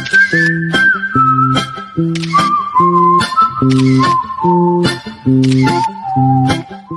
Thank you.